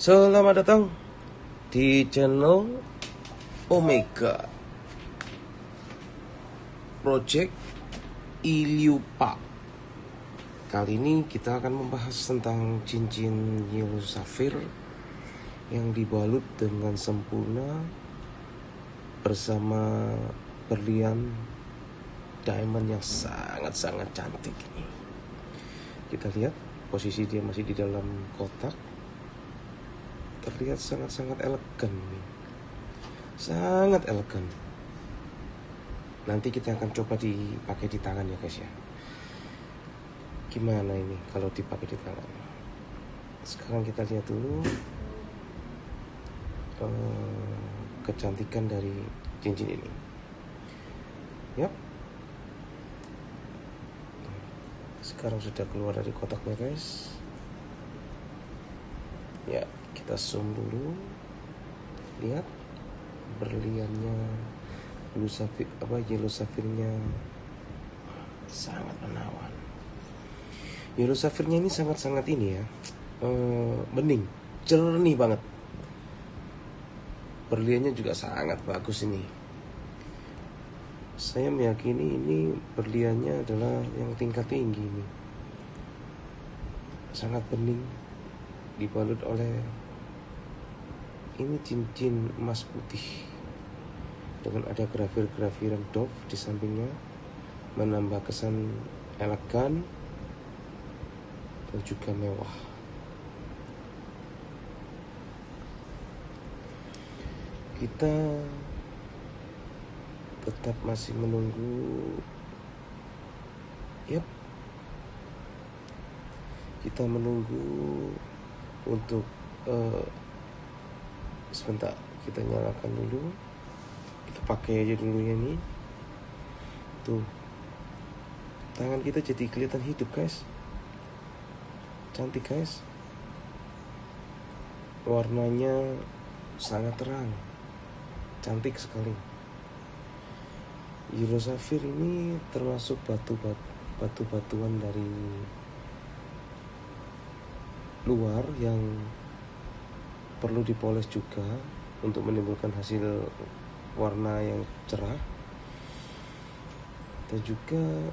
Selamat datang di channel Omega Project Iliupa. Kali ini kita akan membahas tentang cincin yellow safir yang dibalut dengan sempurna bersama berlian diamond yang sangat-sangat cantik ini. Kita lihat posisi dia masih di dalam kotak terlihat sangat-sangat elegan nih. Sangat elegan. Nanti kita akan coba dipakai di tangan ya guys ya. Gimana ini kalau dipakai di tangan? Sekarang kita lihat dulu uh, kecantikan dari cincin ini. Yap. Sekarang sudah keluar dari kotaknya guys. Ya, kita zoom dulu. Lihat berliannya blue safir apa yellow sangat menawan. Yellow ini sangat-sangat ini ya. Uh, bening, jernih banget. Berliannya juga sangat bagus ini. Saya meyakini ini berliannya adalah yang tingkat tinggi ini. Sangat bening, dibalut oleh ini cincin emas putih dengan ada grafir-grafiran dove di sampingnya menambah kesan elegan dan juga mewah. Kita tetap masih menunggu yep kita menunggu untuk uh, sebentar kita nyalakan dulu. Kita pakai aja dulu ya nih tuh. Tangan kita jadi kelihatan hidup guys. Cantik guys. Warnanya sangat terang. Cantik sekali. Euro ini termasuk batu batu batuan dari luar yang perlu dipoles juga untuk menimbulkan hasil warna yang cerah. Dan juga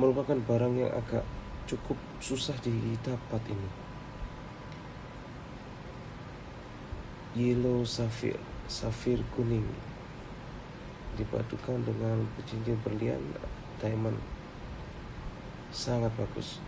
merupakan barang yang agak cukup susah didapat ini. Yellow safir safir kuning. Dipadukan dengan cincin berlian diamond. Sangat bagus